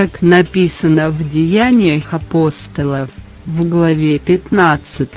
как написано в Деяниях апостолов, в главе 15,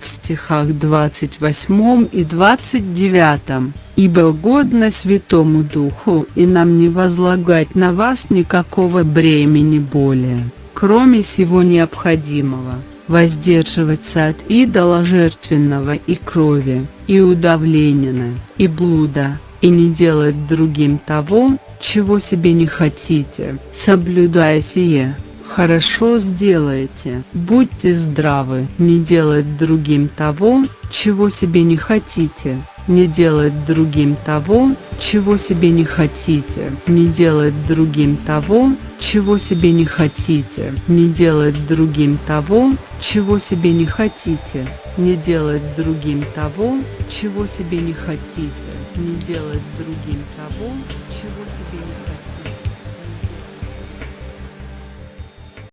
в стихах 28 и 29, «Ибо угодно Святому Духу и нам не возлагать на вас никакого бремени более, кроме всего необходимого, воздерживаться от идола жертвенного и крови, и удавленина, и блуда, и не делать другим того, чего себе не хотите, соблюдая сие. Хорошо сделаете, будьте здравы, не делать другим того, чего себе не хотите, не делать другим того, чего себе не хотите, не делать другим того, чего себе не хотите, не делать другим того, чего себе не хотите, не делать другим того, чего себе не хотите, не делать другим того, чего себе не хотите.